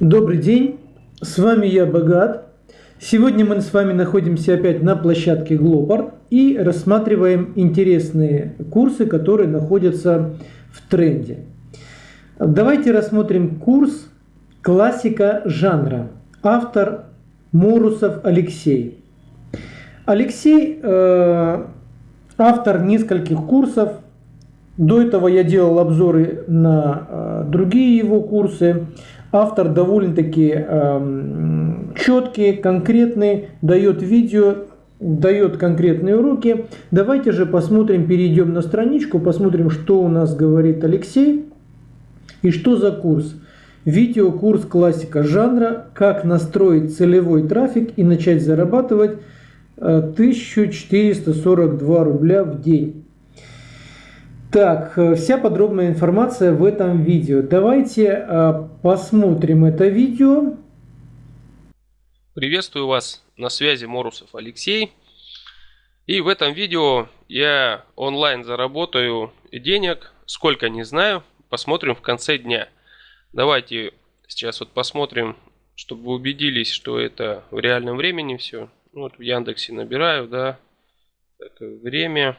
Добрый день, с вами я Богат. Сегодня мы с вами находимся опять на площадке Glopart и рассматриваем интересные курсы, которые находятся в тренде. Давайте рассмотрим курс «Классика жанра». Автор Морусов Алексей. Алексей э, автор нескольких курсов. До этого я делал обзоры на э, другие его курсы. Автор довольно-таки э, четкий, конкретный, дает видео, дает конкретные уроки. Давайте же посмотрим, перейдем на страничку, посмотрим, что у нас говорит Алексей и что за курс. Видеокурс классика жанра «Как настроить целевой трафик и начать зарабатывать 1442 рубля в день». Так, э, вся подробная информация в этом видео. Давайте э, посмотрим это видео. Приветствую вас, на связи Морусов Алексей. И в этом видео я онлайн заработаю денег, сколько не знаю, посмотрим в конце дня. Давайте сейчас вот посмотрим, чтобы вы убедились, что это в реальном времени все. Вот в Яндексе набираю, да, так, время.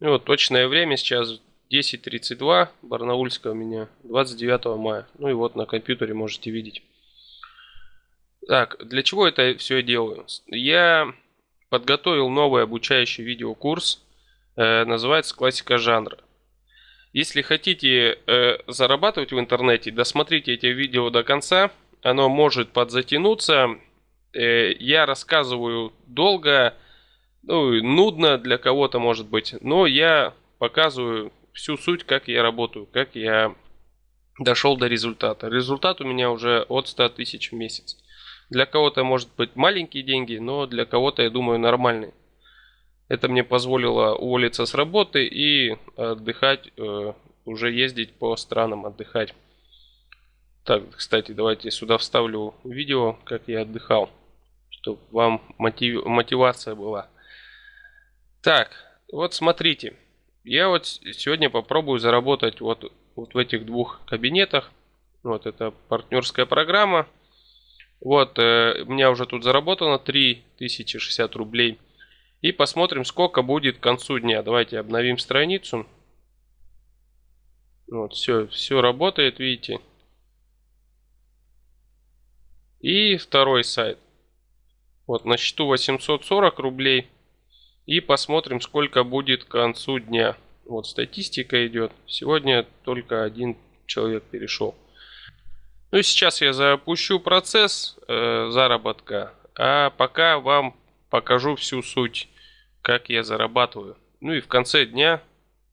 Ну, вот точное время сейчас 10.32, Барнаульская у меня, 29 мая. Ну и вот на компьютере можете видеть. Так, для чего это все делаю? Я подготовил новый обучающий видеокурс, э, называется «Классика жанра». Если хотите э, зарабатывать в интернете, досмотрите эти видео до конца. Оно может подзатянуться. Э, я рассказываю долго, ну, нудно для кого-то может быть, но я показываю всю суть, как я работаю, как я дошел до результата. Результат у меня уже от 100 тысяч в месяц. Для кого-то может быть маленькие деньги, но для кого-то, я думаю, нормальные. Это мне позволило уволиться с работы и отдыхать, э, уже ездить по странам отдыхать. Так, кстати, давайте сюда вставлю видео, как я отдыхал, чтобы вам мотив, мотивация была. Так, вот смотрите. Я вот сегодня попробую заработать вот, вот в этих двух кабинетах. Вот это партнерская программа. Вот, э, у меня уже тут заработано 3060 рублей. И посмотрим, сколько будет к концу дня. Давайте обновим страницу. Вот, все, все работает, видите. И второй сайт. Вот, на счету 840 рублей. И посмотрим, сколько будет к концу дня. Вот статистика идет. Сегодня только один человек перешел. Ну и сейчас я запущу процесс э, заработка. А пока вам покажу всю суть, как я зарабатываю. Ну и в конце дня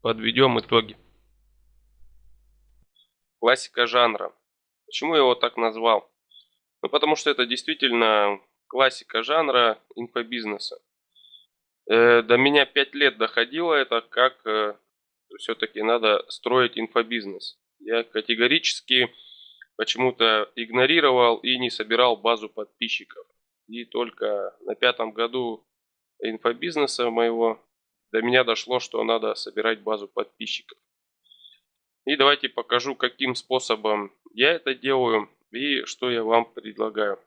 подведем итоги. Классика жанра. Почему я его так назвал? Ну потому что это действительно классика жанра инфобизнеса. Э, до меня 5 лет доходило это, как э, все-таки надо строить инфобизнес. Я категорически почему-то игнорировал и не собирал базу подписчиков. И только на пятом году инфобизнеса моего до меня дошло, что надо собирать базу подписчиков. И давайте покажу, каким способом я это делаю и что я вам предлагаю.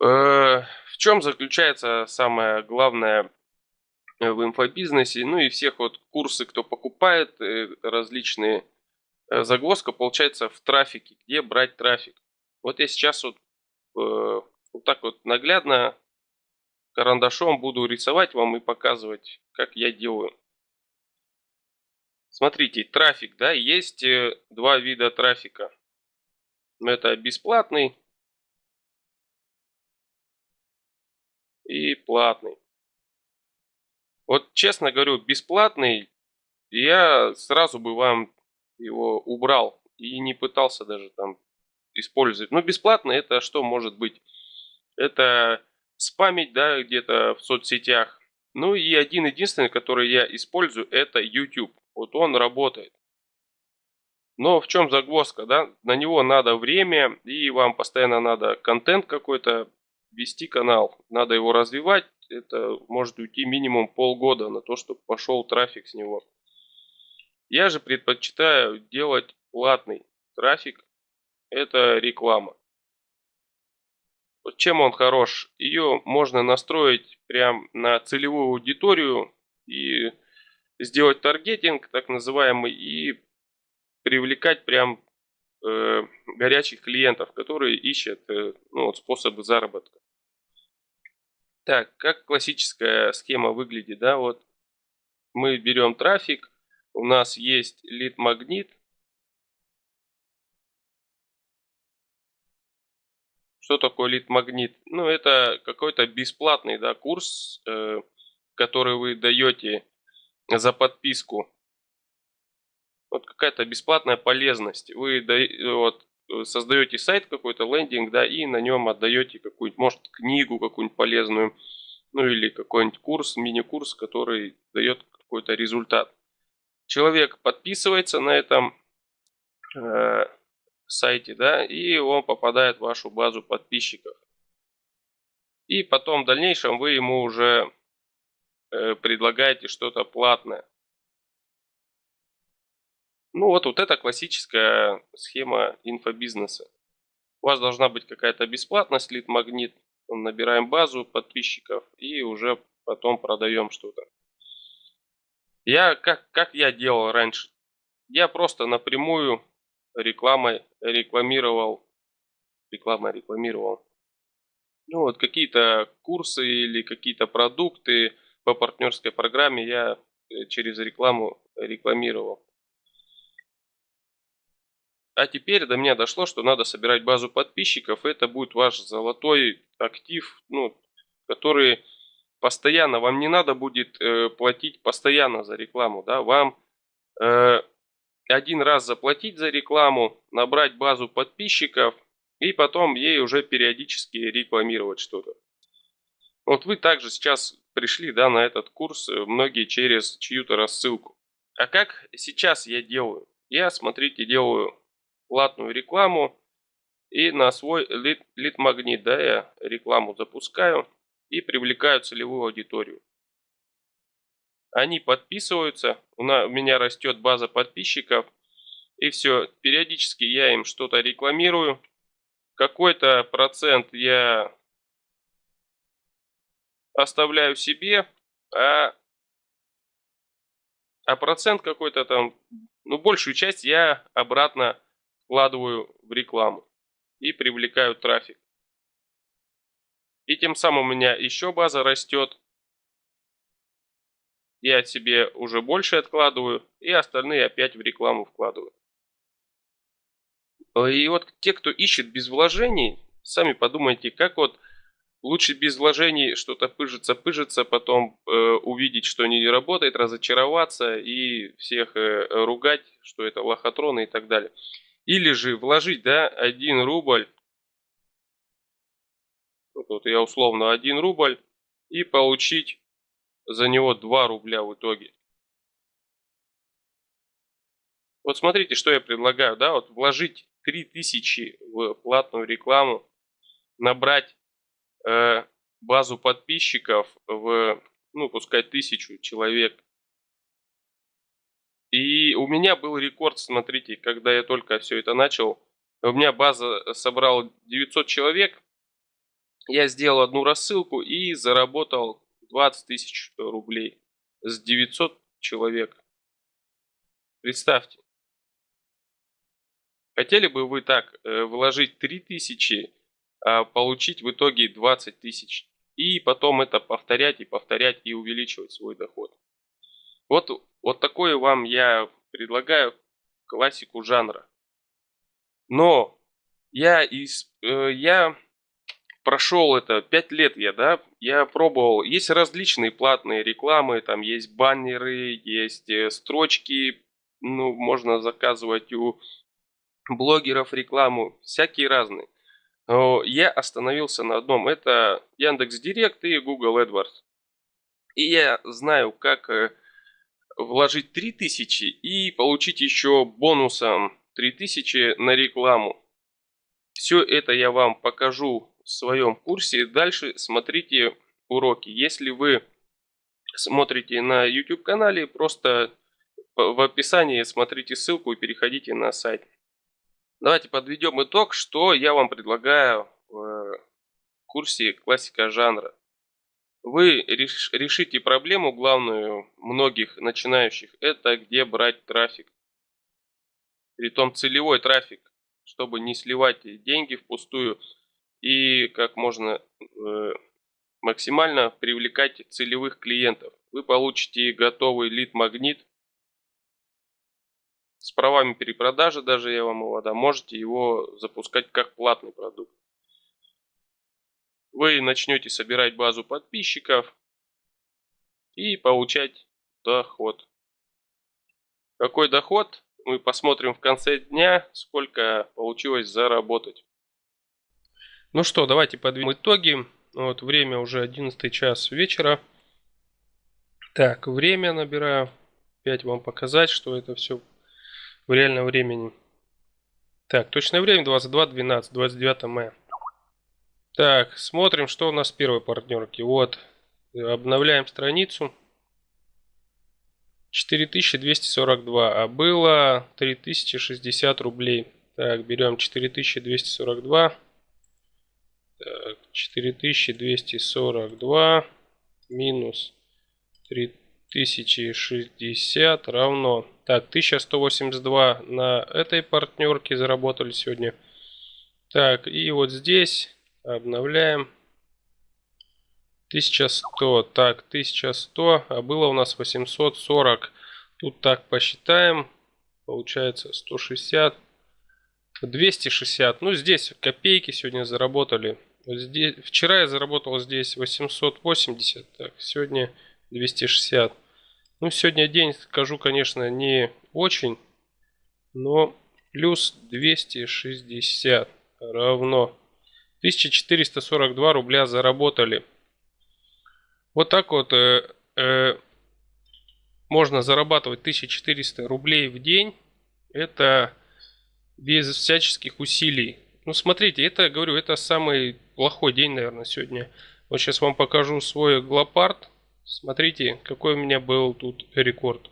Э, в чем заключается самое главное в инфобизнесе, ну и всех вот курсы, кто покупает э, различные, э, загвоздка получается в трафике, где брать трафик. Вот я сейчас вот, вот так вот наглядно карандашом буду рисовать вам и показывать, как я делаю. Смотрите, трафик, да, есть два вида трафика. Это бесплатный и платный. Вот честно говорю, бесплатный, я сразу бы вам его убрал и не пытался даже там использовать. Но бесплатно это что может быть? Это спамить, да, где-то в соцсетях. Ну и один единственный, который я использую, это YouTube. Вот он работает. Но в чем загвоздка, да? На него надо время, и вам постоянно надо контент какой-то вести канал. Надо его развивать. Это может уйти минимум полгода на то, чтобы пошел трафик с него. Я же предпочитаю делать платный трафик, это реклама. Вот чем он хорош? Ее можно настроить прям на целевую аудиторию и сделать таргетинг, так называемый, и привлекать прям э, горячих клиентов, которые ищут э, ну, вот способы заработка. Так, как классическая схема выглядит, да, вот мы берем трафик, у нас есть лид-магнит, Что такое лид-магнит? Ну, это какой-то бесплатный да, курс, э, который вы даете за подписку. Вот какая-то бесплатная полезность. Вы да, вот, создаете сайт какой-то, лендинг, да, и на нем отдаете какую-нибудь, может, книгу какую-нибудь полезную, ну или какой-нибудь курс, мини-курс, который дает какой-то результат. Человек подписывается на этом э, сайте, да, и он попадает в вашу базу подписчиков. И потом в дальнейшем вы ему уже э, предлагаете что-то платное. Ну вот, вот это классическая схема инфобизнеса. У вас должна быть какая-то бесплатность, лид-магнит. Набираем базу подписчиков и уже потом продаем что-то. Я, как, как я делал раньше? Я просто напрямую рекламой рекламировал, реклама рекламировал, ну вот какие-то курсы или какие-то продукты по партнерской программе я э, через рекламу рекламировал. А теперь до меня дошло, что надо собирать базу подписчиков. Это будет ваш золотой актив, ну, который постоянно, вам не надо будет э, платить постоянно за рекламу. Да? Вам э, один раз заплатить за рекламу, набрать базу подписчиков и потом ей уже периодически рекламировать что-то. Вот вы также сейчас пришли да, на этот курс, э, многие через чью-то рассылку. А как сейчас я делаю? Я, смотрите, делаю платную рекламу и на свой лид-магнит да, я рекламу запускаю и привлекаю целевую аудиторию. Они подписываются, у меня растет база подписчиков. И все, периодически я им что-то рекламирую. Какой-то процент я оставляю себе, а, а процент какой-то там, ну большую часть я обратно вкладываю в рекламу и привлекаю трафик. И тем самым у меня еще база растет, я себе уже больше откладываю, и остальные опять в рекламу вкладываю. И вот те, кто ищет без вложений, сами подумайте, как вот лучше без вложений что-то пыжится, пыжится, потом э, увидеть, что не работает, разочароваться и всех э, ругать, что это лохотроны и так далее. Или же вложить, да, 1 рубль, вот, вот я условно 1 рубль, и получить за него 2 рубля в итоге. Вот смотрите, что я предлагаю, да, вот вложить 3000 в платную рекламу, набрать э, базу подписчиков в, ну, пускай тысячу человек. И у меня был рекорд, смотрите, когда я только все это начал, у меня база собрала 900 человек, я сделал одну рассылку и заработал 20 тысяч рублей с 900 человек. Представьте. Хотели бы вы так э, вложить 3000, а получить в итоге 20 тысяч. И потом это повторять и повторять и увеличивать свой доход. Вот, вот такой вам я предлагаю классику жанра. Но я, из, э, я прошел это, 5 лет я, да, я пробовал, есть различные платные рекламы, там есть баннеры, есть э, строчки, ну, можно заказывать у блогеров рекламу, всякие разные. Но я остановился на одном, это Яндекс Директ и Google AdWords. И я знаю, как э, вложить 3000 и получить еще бонусом 3000 на рекламу. Все это я вам покажу в своем курсе. Дальше смотрите уроки. Если вы смотрите на YouTube канале, просто в описании смотрите ссылку и переходите на сайт. Давайте подведем итог, что я вам предлагаю в курсе классика жанра. Вы решите проблему главную многих начинающих, это где брать трафик. Притом целевой трафик, чтобы не сливать деньги впустую и как можно э, максимально привлекать целевых клиентов. Вы получите готовый лид-магнит с правами перепродажи, даже я вам его дам, можете его запускать как платный продукт. Вы начнете собирать базу подписчиков и получать доход. Какой доход? Мы посмотрим в конце дня, сколько получилось заработать. Ну что, давайте подведем итоги. Вот время уже 11 час вечера. Так, время набираю. Опять вам показать, что это все в реальном времени. Так, точное время 22.12, 29 мая. Так, смотрим, что у нас в первой партнерке. Вот, обновляем страницу. 4242, а было 3060 рублей. Так, берем 4242. Так, 4242 минус 3000. 1060 равно... Так, 1182 на этой партнерке заработали сегодня. Так, и вот здесь обновляем. 1100. Так, 1100, а было у нас 840. Тут так посчитаем. Получается 160. 260. Ну, здесь копейки сегодня заработали. здесь, вчера я заработал здесь 880. Так, сегодня 260. Ну, сегодня день, скажу, конечно, не очень, но плюс 260 равно 1442 рубля заработали. Вот так вот э, э, можно зарабатывать 1400 рублей в день. Это без всяческих усилий. Ну, смотрите, это, говорю, это самый плохой день, наверное, сегодня. Вот сейчас вам покажу свой глопард. Смотрите, какой у меня был тут рекорд.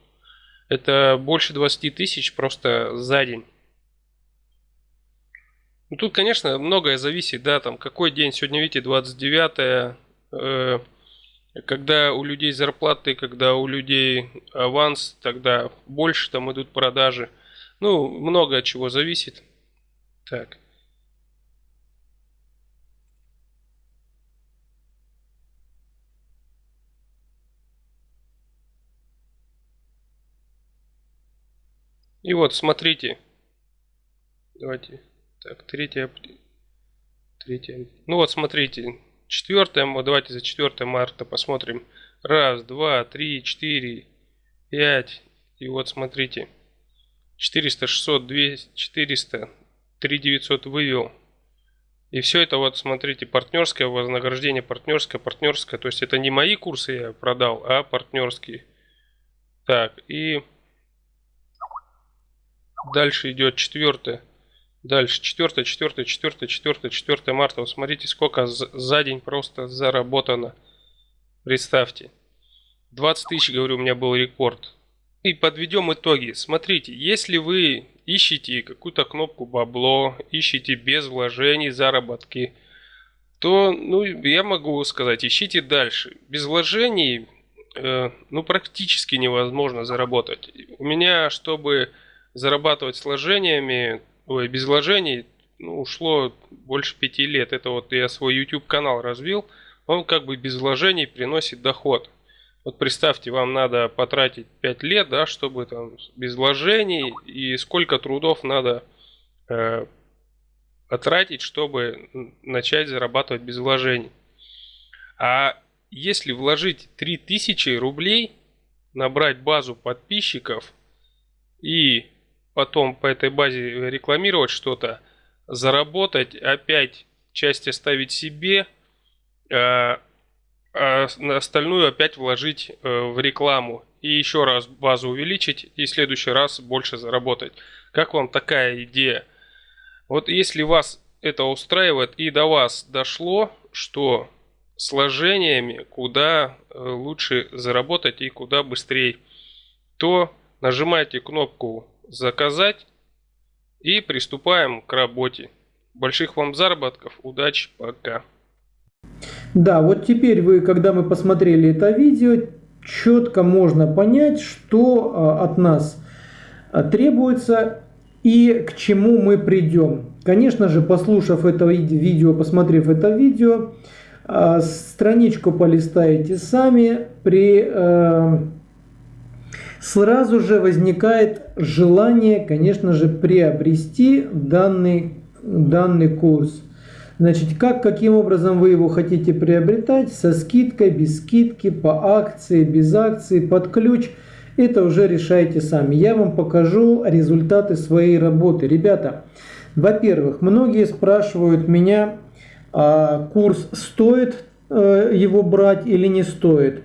Это больше 20 тысяч просто за день. Ну, тут, конечно, многое зависит, да, там, какой день. Сегодня, видите, 29 э, когда у людей зарплаты, когда у людей аванс, тогда больше там идут продажи. Ну, много от чего зависит. Так. И вот, смотрите. Давайте. Так, третье. Третье. Ну вот, смотрите. Четвертое. Давайте за 4 марта посмотрим. Раз, два, три, четыре, пять. И вот, смотрите. 400, 600, 200, 400, 3900 вывел. И все это вот, смотрите, партнерское вознаграждение, партнерское, партнерское. То есть это не мои курсы я продал, а партнерские. Так, и Дальше идет четвертое. Дальше четвертое, четвертое, четвертое, четвертое, четвертое марта. Вот смотрите, сколько за день просто заработано. Представьте. 20 тысяч, говорю, у меня был рекорд. И подведем итоги. Смотрите, если вы ищете какую-то кнопку бабло, ищете без вложений заработки, то, ну, я могу сказать, ищите дальше. Без вложений, э, ну, практически невозможно заработать. У меня, чтобы зарабатывать с вложениями, ой, без вложений, ну, ушло больше пяти лет. Это вот я свой YouTube канал развил, он как бы без вложений приносит доход. Вот представьте, вам надо потратить 5 лет, да, чтобы там без вложений, и сколько трудов надо э, потратить, чтобы начать зарабатывать без вложений. А если вложить 3000 рублей, набрать базу подписчиков и потом по этой базе рекламировать что-то, заработать, опять часть оставить себе, а, а остальную опять вложить э, в рекламу. И еще раз базу увеличить, и в следующий раз больше заработать. Как вам такая идея? Вот если вас это устраивает и до вас дошло, что сложениями куда э, лучше заработать и куда быстрее, то нажимайте кнопку заказать. и приступаем к работе. Больших вам заработков, удачи, пока. Да, вот теперь вы, когда мы посмотрели это видео, четко можно понять, что а, от нас а, требуется и к чему мы придем. Конечно же, послушав это видео, посмотрев это видео, а, страничку полистаете сами, при, сразу же возникает желание, конечно же, приобрести данный, данный курс. Значит, как, каким образом вы его хотите приобретать, со скидкой, без скидки, по акции, без акции, под ключ, это уже решайте сами. Я вам покажу результаты своей работы. Ребята, во-первых, многие спрашивают меня, а курс стоит э, его брать или не стоит.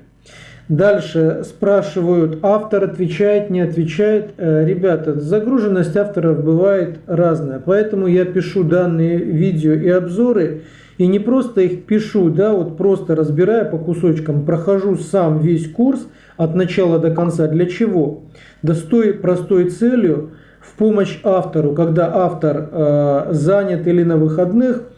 Дальше спрашивают, автор отвечает, не отвечает. Э, ребята, загруженность авторов бывает разная, поэтому я пишу данные видео и обзоры, и не просто их пишу, да, вот просто разбирая по кусочкам, прохожу сам весь курс от начала до конца. Для чего? Да с той простой целью, в помощь автору, когда автор э, занят или на выходных –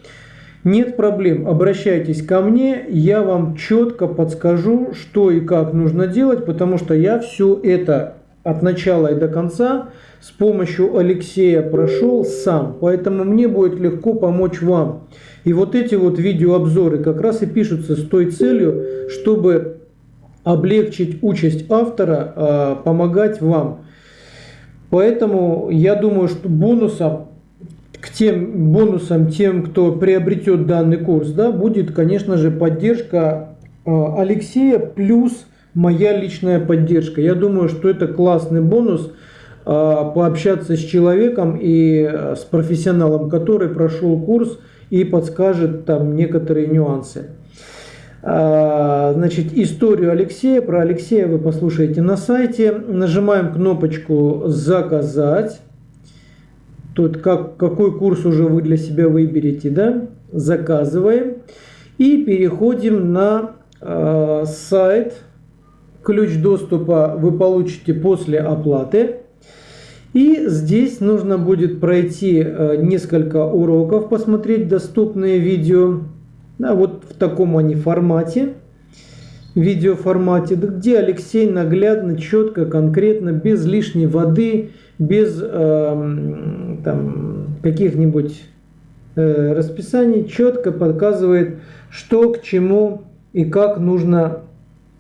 нет проблем, обращайтесь ко мне, я вам четко подскажу, что и как нужно делать, потому что я все это от начала и до конца с помощью Алексея прошел сам, поэтому мне будет легко помочь вам. И вот эти вот видеообзоры как раз и пишутся с той целью, чтобы облегчить участь автора, а, помогать вам. Поэтому я думаю, что бонусом к тем бонусам, тем, кто приобретет данный курс, да, будет, конечно же, поддержка а, Алексея плюс моя личная поддержка. Я думаю, что это классный бонус а, пообщаться с человеком и а, с профессионалом, который прошел курс и подскажет там некоторые нюансы. Значит, историю Алексея, про Алексея вы послушаете на сайте. Нажимаем кнопочку «Заказать». Тут как, какой курс уже вы для себя выберете, да? Заказываем. И переходим на э, сайт. Ключ доступа вы получите после оплаты. И здесь нужно будет пройти э, несколько уроков, посмотреть доступные видео. Да, вот в таком они формате видеоформате, где Алексей наглядно, четко, конкретно, без лишней воды, без э, каких-нибудь э, расписаний, четко показывает, что к чему и как нужно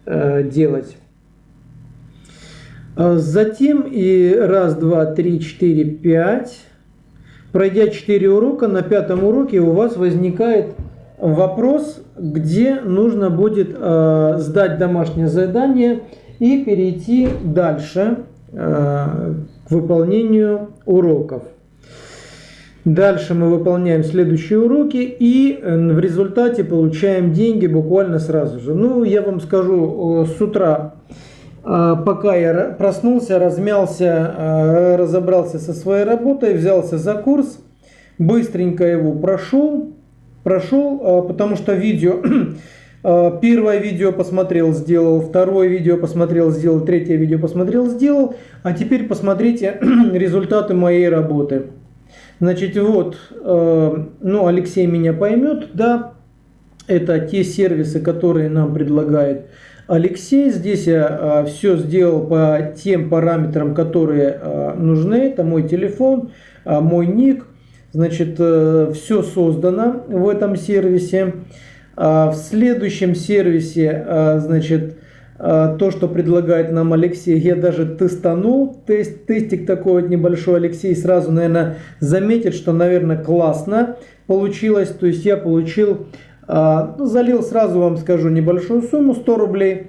э, делать. А затем и раз, два, три, четыре, пять. Пройдя 4 урока, на пятом уроке у вас возникает вопрос, где нужно будет э, сдать домашнее задание и перейти дальше э, выполнению уроков. Дальше мы выполняем следующие уроки и э, в результате получаем деньги буквально сразу же. Ну, я вам скажу, с утра, э, пока я проснулся, размялся, разобрался со своей работой, взялся за курс, быстренько его прошел, прошел, а, потому что видео, а, первое видео посмотрел, сделал, второе видео посмотрел, сделал, третье видео посмотрел, сделал, а теперь посмотрите результаты моей работы. Значит, вот, а, ну, Алексей меня поймет, да, это те сервисы, которые нам предлагает Алексей. Здесь я все сделал по тем параметрам, которые нужны. Это мой телефон, мой ник, Значит, э, все создано в этом сервисе. А в следующем сервисе, э, значит, э, то, что предлагает нам Алексей, я даже тестанул. Тест, тестик такой вот небольшой. Алексей сразу, наверное, заметит, что, наверное, классно получилось. То есть я получил, ну, залил сразу вам скажу небольшую сумму, 100 рублей.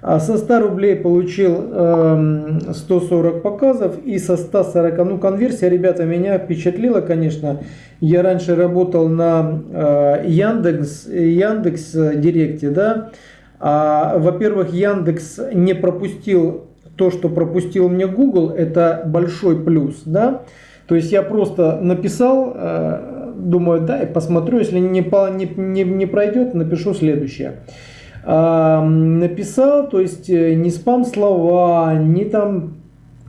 А со 100 рублей получил 140 эм, показов и со 140, ну конверсия, ребята, меня впечатлила, конечно. Я раньше работал на э, Яндекс, Яндекс Директе, да. А, Во-первых, Яндекс не пропустил то, что пропустил мне Google, это большой плюс, да. То есть я просто написал, э, думаю, да, и посмотрю, если не, не, не, не пройдет, напишу следующее написал, то есть э, не спам слова, не там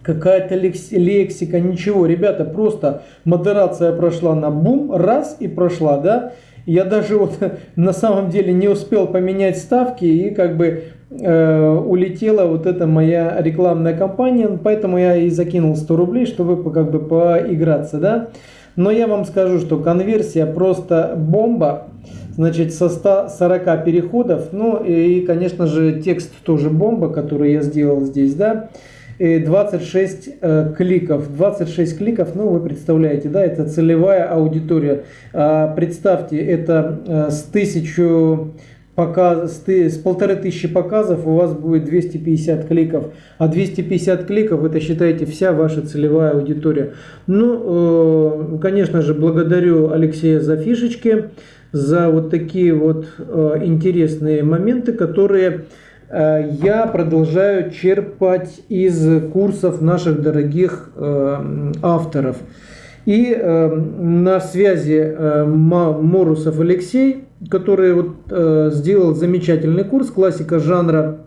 какая-то лексика, ничего. Ребята, просто модерация прошла на бум, раз и прошла, да. Я даже вот на самом деле не успел поменять ставки и как бы э, улетела вот эта моя рекламная кампания, поэтому я и закинул 100 рублей, чтобы как бы поиграться, да. Но я вам скажу, что конверсия просто бомба. Значит, со 140 переходов, ну и, конечно же, текст тоже бомба, который я сделал здесь, да. 26 э, кликов. 26 кликов, ну вы представляете, да, это целевая аудитория. А, представьте, это э, с тысячу показ, с полторы тысячи показов у вас будет 250 кликов. А 250 кликов это считайте вся ваша целевая аудитория. Ну, э, конечно же, благодарю Алексея за фишечки, за вот такие вот интересные моменты, которые Э, я продолжаю черпать из курсов наших дорогих э, авторов. И э, на связи Морусов Алексей, который вот сделал замечательный курс «Классика жанра».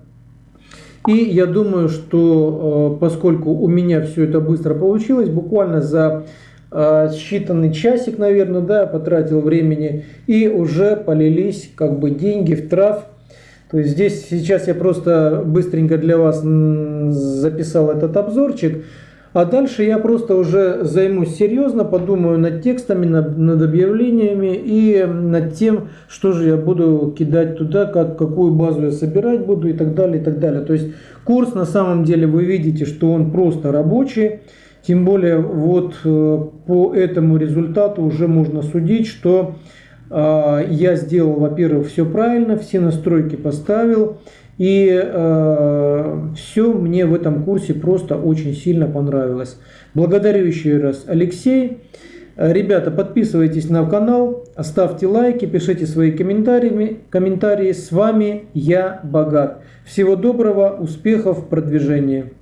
И я думаю, что поскольку у меня все это быстро получилось, буквально за считанный часик, наверное, да, потратил времени, и уже полились как бы деньги в трав то есть здесь сейчас я просто быстренько для вас записал этот обзорчик. А дальше я просто уже займусь серьезно, подумаю над текстами, над, над объявлениями и над тем, что же я буду кидать туда, как, какую базу я собирать буду и так далее, и так далее. То есть курс на самом деле вы видите, что он просто рабочий. Тем более вот э, по этому результату уже можно судить, что а, я сделал, во-первых, все правильно, все настройки поставил. И э, все мне в этом курсе просто очень сильно понравилось. Благодарю еще раз Алексей. Ребята, подписывайтесь на канал, ставьте лайки, пишите свои комментарии. комментарии. С вами я, Богат. Всего доброго, успехов в продвижении.